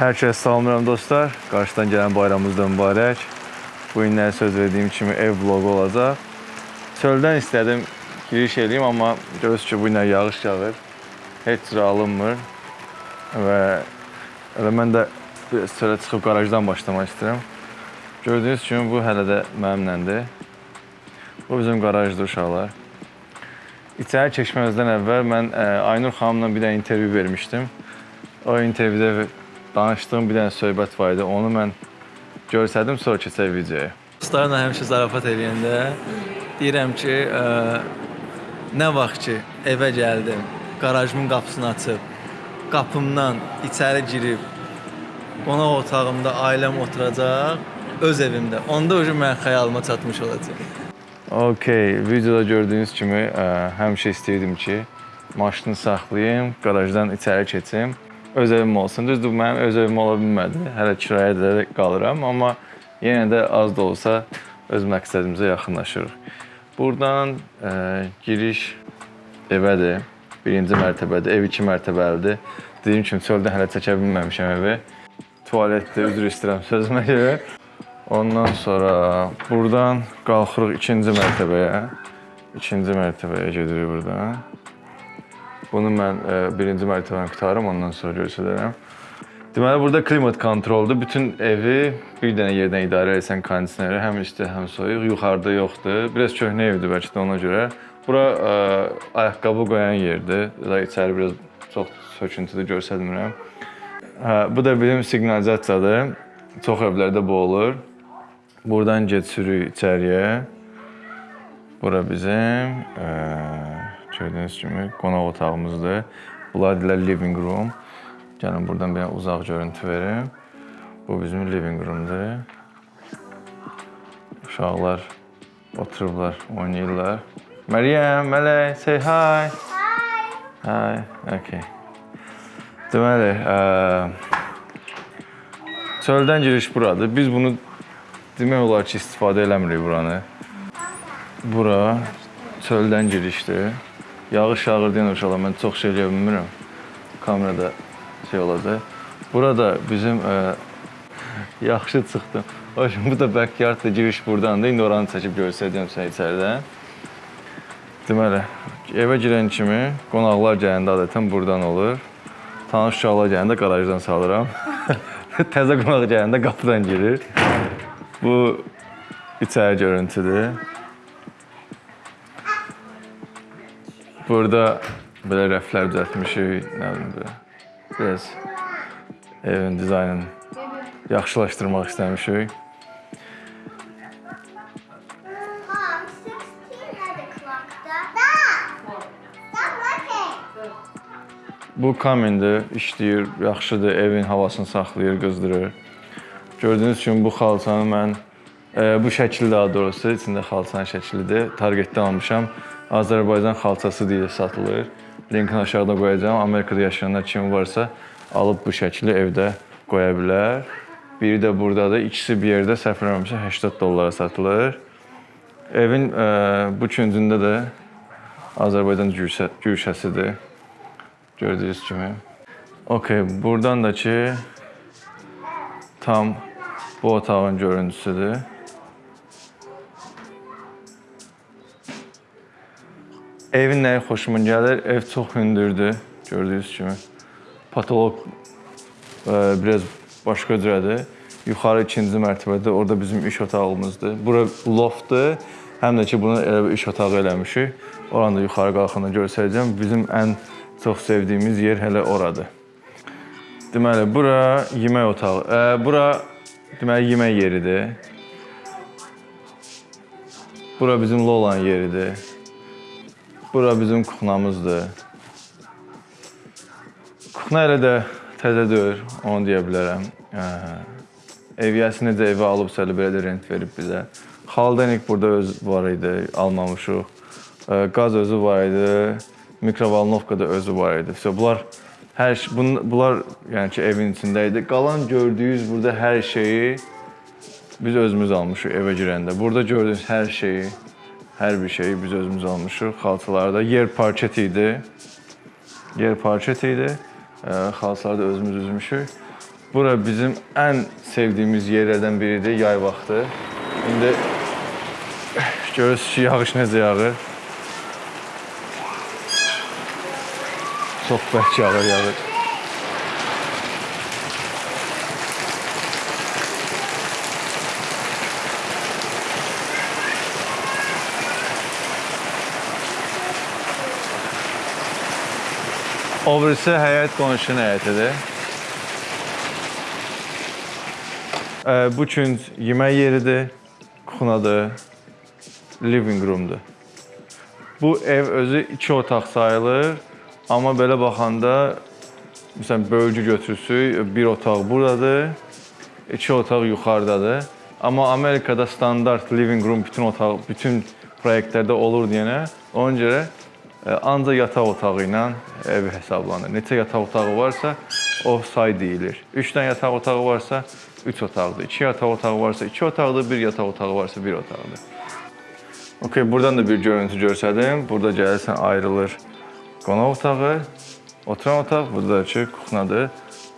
Hər kəs salamlayıram dostlar. Qarşıdan gələn bayramımız da mübarək. Bu günlər söz verdiyim kimi ev vloqu olacaq. Çöldən istədim giriş eləyim, amma görürsünüz ki, bu günlər yağış yağır. Heç cür alınmır. Və elə mən də biraz çölə çıxıb qarajdan başlamaq istəyirəm. Gördüyünüz kimi bu hələ də mənimlədir. Bu bizim qarajdır uşaqlar. İçəri keçməzdən əvvəl mən ə, Aynur xanımla bir də intervyu vermişdim. O intervyuda danışdığım bir dənə söhbət var idi. Onu mən görsədim, sonra keçək videoya. Dostlarla həmişə zarafat eləyəndə deyirəm ki, ə, nə vaxt ki evə gəldim, qarajımın qapısını açıb, qapımdan içəri girib qonaq otağımda ailəm oturacaq, öz evimdə. Onda o mən xəyalıma çatmış olacaq. Okay, videoda gördüyünüz kimi ə, həmişə istəyirdim ki, maşını saxlayım, qarajdan içəri keçim, öz evim olsun. Düzdür, mənim öz evim ola bilmədi. Hələ kirayədə də qalıram, amma yenə də az da olsa öz məqsədimizə yaxınlaşırıq. Buradan ə, giriş evədir. Birinci mərtəbədir, ev iki mərtəbəlidir. Dediyim kimi çöldən hələ çəkə bilməmişəm evi. Tualetdə üzr istəyirəm sözümə görə. Ondan sonra buradan qalxırıq ikinci mərtəbəyə. İkinci mərtəbəyə gedirik buradan. Bunu mən e, birinci mərtəbəni qutarım, ondan sonra göstərərəm. Deməli burada klimat kontroldur. Bütün evi bir dənə yerdən idarə etsən kondisioneri, həm isti, həm soyuq. Yuxarıda yoxdur. Biraz köhnə evdir bəlkə də ona görə. Bura ə, ayaqqabı qoyan yerdir. Da içəri biraz çox söküntüdə göstərmirəm. Hə, bu da bizim siqnalizasiyadır. Çox evlərdə bu olur. Buradan keçirik içəriyə. Bura bizim ə, gördüyünüz kimi qonaq otağımızdır. Bunlar deyirlər living room. Gəlin buradan bir uzaq görüntü verim. Bu bizim living roomdur. Uşaqlar oturublar, oynayırlar. Məryəm, Mələk, say hi. Hi. Hi, okay. Deməli, ə, çöldən giriş buradır. Biz bunu demək olar ki, istifadə eləmirik buranı. Bura çöldən girişdir. Yağış yağır deyən uşaqlar, mən çox şey eləyə bilmirəm. Kamerada şey olacaq. Burada bizim ə, yaxşı çıxdım. Hoş, bu da backyard da giriş buradandır. İndi oranı çəkib göstərəcəm sizə içəridən. Deməli, evə girən kimi qonaqlar gələndə adətən buradan olur. Tanış uşaqlar gələndə qarajdan salıram. Təzə qonaq gələndə qapıdan girir. Bu içəri görüntüdür. Burada belə rəflər düzəltmişik, nə bilim belə. Biraz evin dizaynını yaxşılaşdırmaq istəmişik. Mom, 16 at the clock. Stop! Stop looking! Bu kamindir, işləyir, yaxşıdır, evin havasını saxlayır, qızdırır. Gördüyünüz kimi bu xalçanı mən e, bu şəkildə daha doğrusu içində xalçanın şəklidir. Targetdən almışam. Azərbaycan xalçası deyə satılır. Linkini aşağıda qoyacağam. Amerikada yaşayanlar kim varsa alıb bu şəkli evdə qoya bilər. Biri də burdadır. İkisi bir yerdə səhv eləmirəmsə 80 dollara satılır. Evin e, bu küncündə də Azərbaycan güşə, güşəsidir. Gördüyünüz kimi. Okay, buradan da ki tam bu otağın görüntüsüdür. Evin nəyi xoşuma gəlir? Ev çox hündürdür, gördüyünüz kimi. Patolog e, biraz başqa cürədir. Yuxarı ikinci mərtəbədə, orada bizim iş otağımızdır. Bura loftdur. Həm də ki, bunu elə iş otağı eləmişik. Oranı da yuxarı qalxanda göstərəcəm. Bizim ən çox sevdiyimiz yer hələ oradır. Deməli, bura yemək otağı. E, bura deməli yemək yeridir. Bura bizim Lolan yeridir. Bura bizim kuxnamızdır. Kuxna elə də təzə deyil, onu deyə bilərəm. Hə. Eviyyəsi necə evə alıbsa elə belə də rent verib bizə. Xaldenik burada öz var idi, almamışıq. Ə, Qaz özü var idi, mikrovalnovka da özü var idi. So, bunlar hər şey, bun, bunlar yəni ki, evin içində idi. Qalan gördüyünüz burada hər şeyi biz özümüz almışıq evə girəndə. Burada gördüyünüz hər şeyi, hər bir şeyi biz özümüz almışıq. Xalçalarda yer parket idi. Yer parket idi. Ə, Xalçaları da özümüz üzmüşük. Bura bizim ən sevdiyimiz yerlərdən biridir yay vaxtı. İndi görürsünüz ki, yağış necə yağır. Çox bərk yağır, yağır. O birisi həyət qonşunun həyətidir. Bu üçün yemək yeridir, kuxnadır, living roomdur. Bu ev özü iki otaq sayılır, amma belə baxanda məsələn bölgü götürsək, bir otaq buradadır, iki otaq yuxarıdadır. Amma Amerikada standart living room bütün otaq, bütün layihələrdə olur deyənə, ona görə ancaq yataq otağı ilə ev hesablanır. Neçə yataq otağı varsa, o say deyilir. 3 dənə yataq otağı varsa, 3 otaqdır. 2 yataq otağı varsa, 2 otaqdır. 1 yataq otağı varsa, 1 otaqdır. Okay, buradan da bir görüntü görsədim. Burada gəlirsən ayrılır qonaq otağı, oturan otaq, burada da ki, kuxnadır.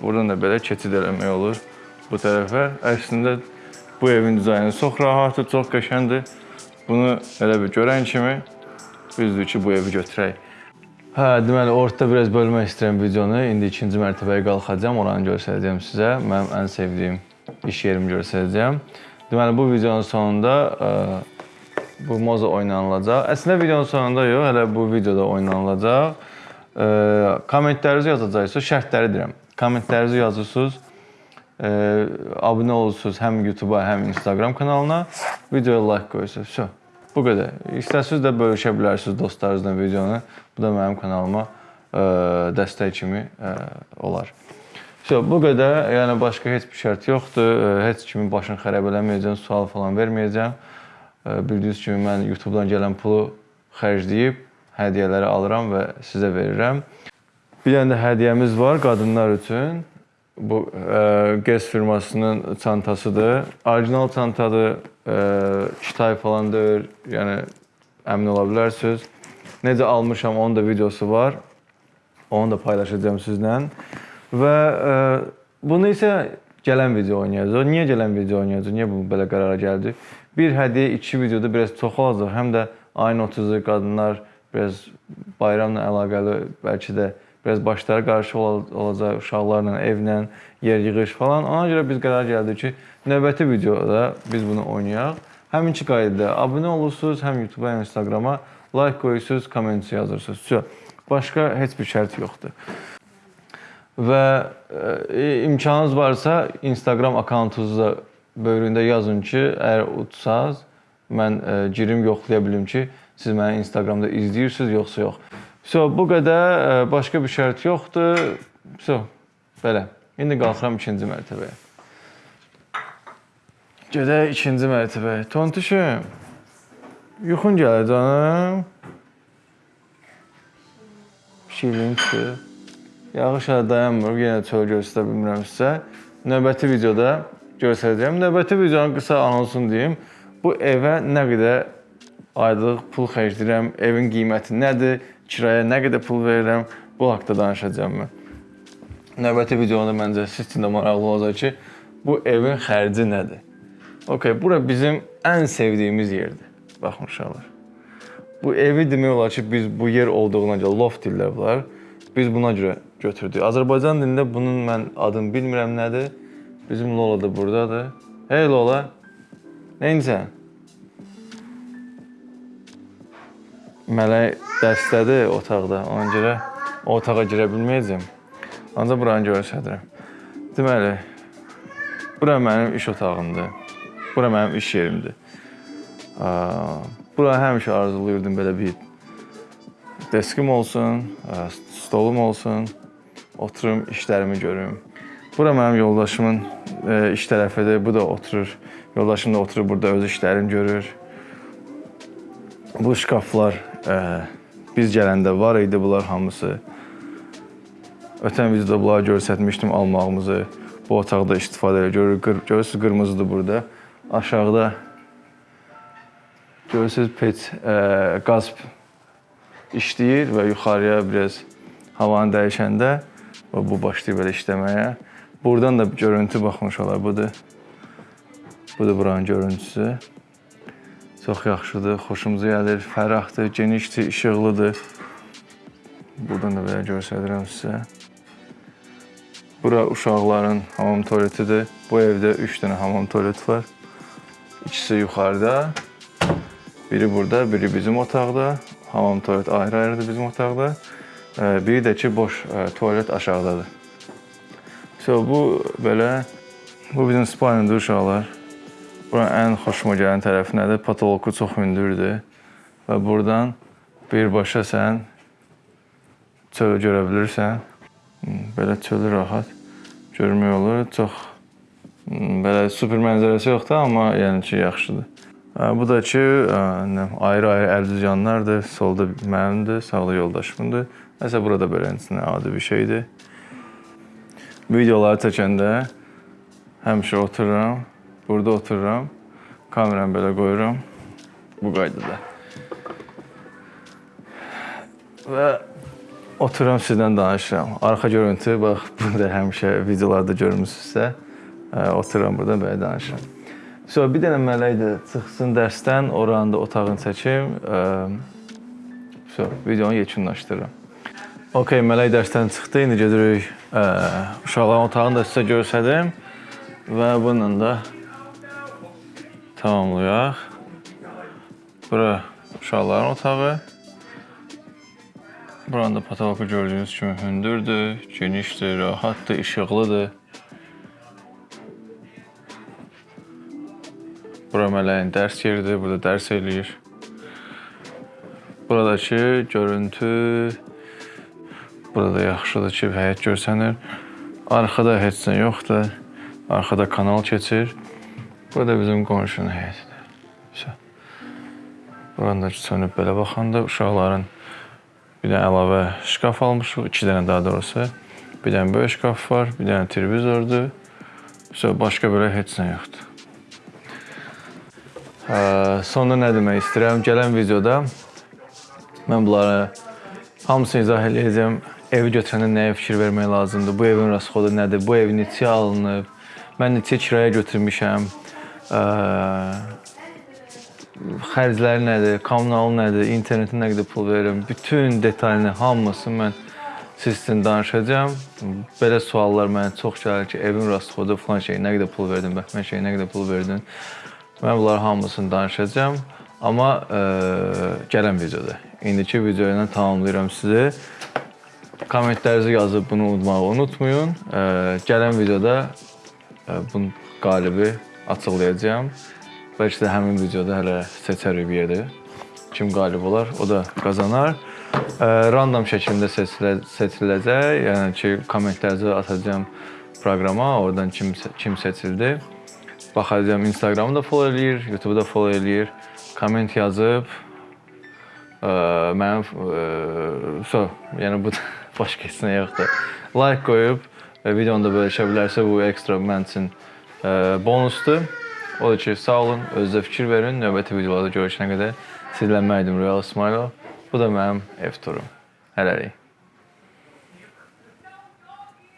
Buradan da belə keçid eləmək olur bu tərəfə. Əslində bu evin dizaynı çox rahatdır, çox qəşəngdir. Bunu elə bir görən kimi düzdür ki, bu evi götürək. Hə, deməli ortada biraz bölmək istəyirəm videonu. İndi ikinci mərtəbəyə qalxacağam, oranı göstərəcəm sizə. Mənim ən sevdiyim iş yerimi göstərəcəm. Deməli bu videonun sonunda ə, bu moza oynanılacaq. Əslində videonun sonunda yox, hələ bu videoda oynanılacaq. Ə, kommentlərinizi yazacaqsınız, şərtləri deyirəm. Kommentlərinizi yazırsınız. Ə, abunə olursunuz həm YouTube-a, həm Instagram kanalına. Videoya like qoyursunuz. Vəsə. Bu qədər. İstəsəniz də bölüşə bilərsiniz dostlarınızla videonu. Bu da mənim kanalıma ə, dəstək kimi ə, olar. So, bu qədər. Yəni başqa heç bir şərt yoxdur. Ə, Heç kimin başını xarab eləməyəcəm, sual falan verməyəcəm. Bildiyiniz kimi mən YouTube-dan gələn pulu xərcləyib hədiyyələri alıram və sizə verirəm. Bir dənə də hədiyyəmiz var qadınlar üçün. Bu ə, Guess firmasının çantasıdır. Orijinal çantadır. Ə, Kitay falan deyil. Yəni əmin ola bilərsiniz. Necə almışam onun da videosu var. Onu da paylaşacağam sizlə. Və ə, bunu isə gələn video oynayacağıq. Niyə gələn video oynayacağıq? Niyə bu belə qərara gəldik? Bir hədiyyə iki videoda biraz çox olacaq. Həm də ayın 30-u qadınlar biraz bayramla əlaqəli bəlkə də biraz başları qarışıq ola- olacaq uşaqlarla, evlə, yer yığış falan. Ona görə biz qərar gəldik ki, növbəti videoda biz bunu oynayaq. Həminki qaydada abunə olursunuz, həm YouTube-a, həm Instagrama like qoyursunuz, komment yazırsınız. Vəsə. Başqa heç bir şərt yoxdur. Və e, imkanınız varsa Instagram akkauntunuzda böyründə yazın ki, əgər utsaz, mən e, girim yoxlaya bilim ki, siz məni Instagramda izləyirsiniz yoxsa yox. So, bu qədər, e, başqa bir şərt yoxdur. So, belə. İndi qalxıram ikinci mərtəbəyə. Gedək ikinci mərtəbəyə. Tontuşum. Yuxun gəlir canım. Şirin çıxır. Yağış hələ dayanmır. Yenə çöl göstərə bilmirəm sizə. Növbəti videoda göstərəcəm. Növbəti videonun qısa anonsunu deyim. Bu evə nə qədər aylıq pul xərcləyirəm, evin qiyməti nədir, kirayə nə qədər pul verirəm, bu haqqda danışacağam mən. Növbəti videoda məncə siz üçün də maraqlı olacaq ki, bu evin xərci nədir? Okay, bura bizim ən sevdiyimiz yerdir. Baxın uşaqlar. Bu evi demək olar ki, biz bu yer olduğuna görə loft deyirlər bunlar. Biz buna görə götürdük. Azərbaycan dilində bunun mən adını bilmirəm nədir. Bizim Lola da burdadır. Hey Lola. Nəyinsən? Mələk dəstədir otaqda. Ona görə o otağa girə bilməyəcəm. Ancaq buranı göstərirəm. Deməli, bura mənim iş otağımdır. Bura mənim iş yerimdir. Bura həmişə arzulayırdım belə bir deskim olsun, stolum olsun, oturum işlərimi görüm. Bura mənim yoldaşımın ə, iş tərəfidir. Bu da oturur. Yoldaşım da oturur burada öz işlərini görür. Bu şkaflar biz gələndə var idi bunlar hamısı. Ötən videoda bunları göstərmişdim almağımızı. Bu otaqda istifadə edir. Görür, görürsüz qırmızıdır burada. Aşağıda görürsüz pec ə, qaz işləyir və yuxarıya biraz havanı dəyişəndə və bu başlayır belə işləməyə. Buradan da görüntü baxmış olar. Budur. Budur buranın görüntüsü. Çox yaxşıdır, xoşumuza gəlir, fərahdır, genişdir, işıqlıdır. Buradan da belə göstərirəm sizə. Bura uşaqların hamam tualetidir. Bu evdə 3 dənə hamam tualet var. İkisi yuxarıda, biri burada, biri bizim otaqda. Hamam tualet ayrı-ayrıdır bizim otaqda. Biri də ki boş e, tualet aşağıdadır. So bu belə bu bizim spalnidir uşaqlar. Buranın ən xoşuma gələn tərəfi nədir? Patoloku çox hündürdür və buradan birbaşa sən çölü görə bilirsən. Hmm, Belə çölü rahat görmək olur. Çox hmm, belə super mənzərəsi yoxdur, amma yəni ki, yaxşıdır. Bu da ki, ayrı-ayrı əldüzyanlardır. Solda mənimdir, sağda yoldaşımdır. Nəsə burada beləsinə adi bir şeydir. Videoları çəkəndə həmişə otururam, burada otururam, kameramı belə qoyuram bu qaydada. Və otururam sizdən danışıram. Arxa görüntü bax burada həmişə videolarda görmüsünüzsə, otururam burada belə danışıram. So bir dənə mələk də çıxsın dərsdən, oranı da otağını çəkim. So videonu yekunlaşdırıram. Okay, mələk dərsdən çıxdı. İndi gedirik uşaqların otağını da sizə göstərdim və bununla da tamamlayaq. Bura uşaqların otağı. Buranın da patoloku gördüyünüz kimi hündürdür, genişdir, rahatdır, işıqlıdır. Bura mələyin dərs yeridir, burada dərs eləyir. Buradakı görüntü burada yaxşıdır ki, həyət görsənir. Arxada heç nə yoxdur. Arxada kanal keçir. Burada bizim qonşunun həyətidir. Vəsə. Buranı da sönüb belə baxanda uşaqların bir dənə əlavə şkaf almışıq, iki dənə daha doğrusu. Bir dənə böyük şkaf var, bir dənə televizordur. Vəsə başqa belə heç nə yoxdur. Hə, Sonra nə demək istəyirəm? Gələn videoda mən bunları hamısını izah eləyəcəm. Evi götürəndə nəyə fikir vermək lazımdır? Bu evin rasxodu nədir? Bu ev neçə alınıb? Mən neçə kirayə götürmüşəm? Xərcləri nədir? Kommunal nədir? İnternetin nə qədər pul verirəm? Bütün detalını, hamısını mən siz üçün danışacağam. Belə suallar mənə çox gəlir ki, evin rasxodu falan şey nə qədər pul verdin, bəhmən şey nə qədər pul verdin? Mən bunların hamısını danışacağam. Amma ə, gələn videoda. İndiki video ilə tamamlayıram sizi. Kommentlərinizi yazıb bunu unutmağı unutmayın. Ə, gələn videoda ə, bunun qalibi açıqlayacağam. Bəlkə də həmin videoda hələ seçərik bir yerdə. Kim qalib olar, o da qazanar. Ə, random şəkildə seçilə, seçiləcək. Yəni ki, kommentlərinizi atacağam proqrama, oradan kim kim seçildi. Baxacağam Instagramı da follow eləyir, YouTube-u da follow eləyir. Komment yazıb ə, mənim ə, so, yəni bu başqa heç nə yoxdur. Like qoyub və videonu da bölüşə bilərsə bu ekstra mənim üçün bonusdur. O da ki, sağ olun, özünüzə fikir verin. Növbəti videolarda görüşənə qədər sizlənməkdim Royal Smile. Bu da mənim ev turum. Hələlik.